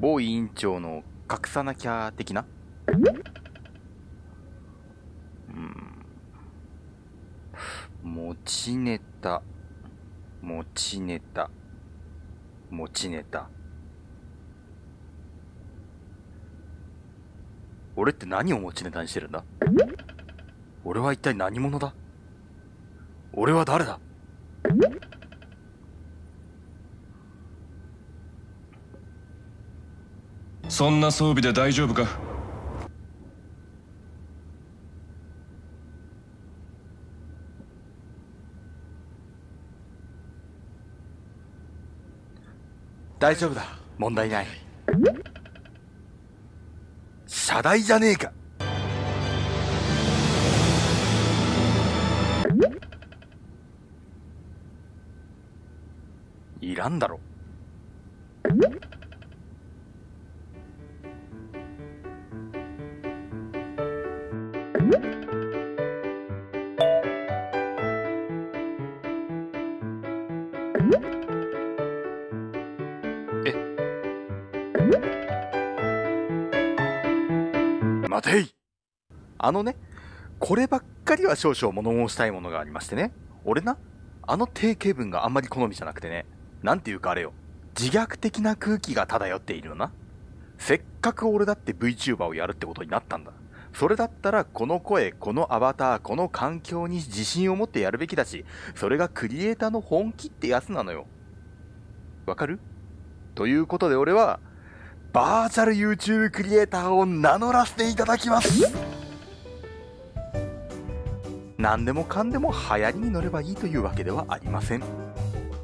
某委員長の隠さなきゃ的な？うん。持ちネタ。持ちネタ。持ちネタ。俺って何を持ちネタにしてるんだ？俺は一体何者だ？俺は誰だ？そんな装備で大丈夫か？大丈夫だ。問題ない。謝罪じゃねえか。いらんだろ。待ていあのね、こればっかりは少々物申したいものがありましてね。俺な、あの定型文があんまり好みじゃなくてね、なんていうかあれよ、自虐的な空気が漂っているよな。せっかく俺だって VTuber をやるってことになったんだ。それだったらこの声、このアバター、この環境に自信を持ってやるべきだし、それがクリエイターの本気ってやつなのよ。わかる？ということで俺は、バーチャル YouTube クリエイターを名乗らせていただきます。何でもかんでも流行りに乗ればいいというわけではありません。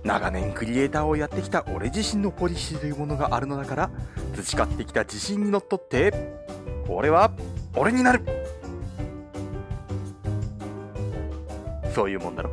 長年クリエイターをやってきた俺自身のポリシーというものがあるのだから培ってきた自信にのっとって俺は俺になる。そういうもんだろ。